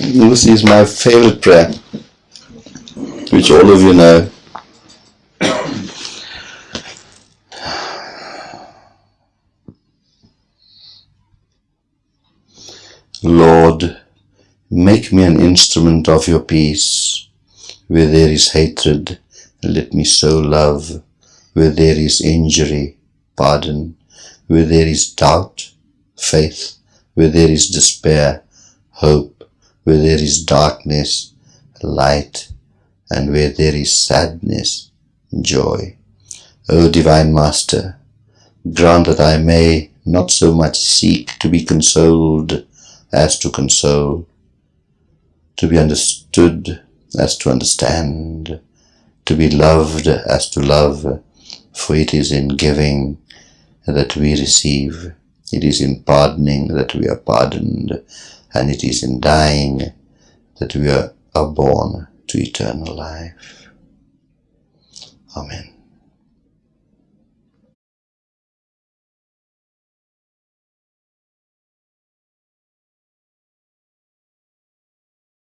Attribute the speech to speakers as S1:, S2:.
S1: This is my favorite prayer, which all of you know. Lord, make me an instrument of your peace. Where there is hatred, let me sow love. Where there is injury, pardon. Where there is doubt, faith. Where there is despair, hope. Where there is darkness, light. And where there is sadness, joy. O Divine Master, grant that I may not so much seek to be consoled as to console, to be understood as to understand, to be loved as to love, for it is in giving that we receive, it is in pardoning that we are pardoned, and it is in dying that we are, are born to eternal life. Amen.